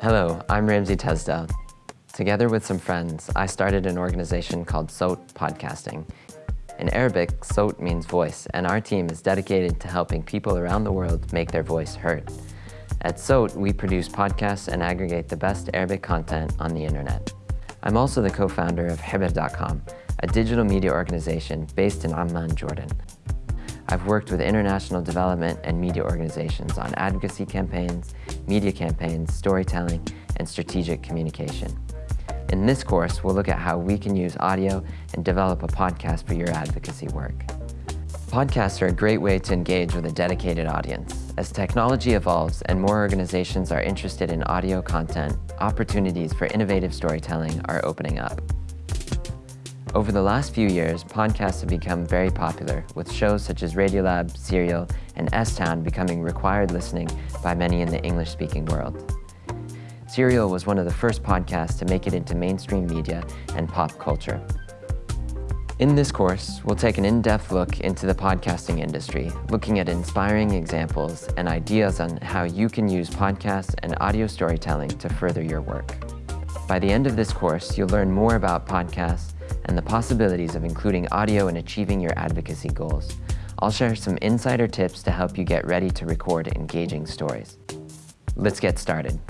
Hello, I'm Ramsey Tesdell. Together with some friends, I started an organization called Sowt Podcasting. In Arabic, Sowt means voice, and our team is dedicated to helping people around the world make their voice heard. At Sowt, we produce podcasts and aggregate the best Arabic content on the internet. I'm also the co-founder of Hibr.com, a digital media organization based in Amman, Jordan. I've worked with international development and media organizations on advocacy campaigns, media campaigns, storytelling, and strategic communication. In this course, we'll look at how we can use audio and develop a podcast for your advocacy work. Podcasts are a great way to engage with a dedicated audience. As technology evolves and more organizations are interested in audio content, opportunities for innovative storytelling are opening up. Over the last few years, podcasts have become very popular, with shows such as Radiolab, Serial, and S-Town becoming required listening by many in the English-speaking world. Serial was one of the first podcasts to make it into mainstream media and pop culture. In this course, we'll take an in-depth look into the podcasting industry, looking at inspiring examples and ideas on how you can use podcasts and audio storytelling to further your work. By the end of this course, you'll learn more about podcasts, and the possibilities of including audio in achieving your advocacy goals. I'll share some insider tips to help you get ready to record engaging stories. Let's get started.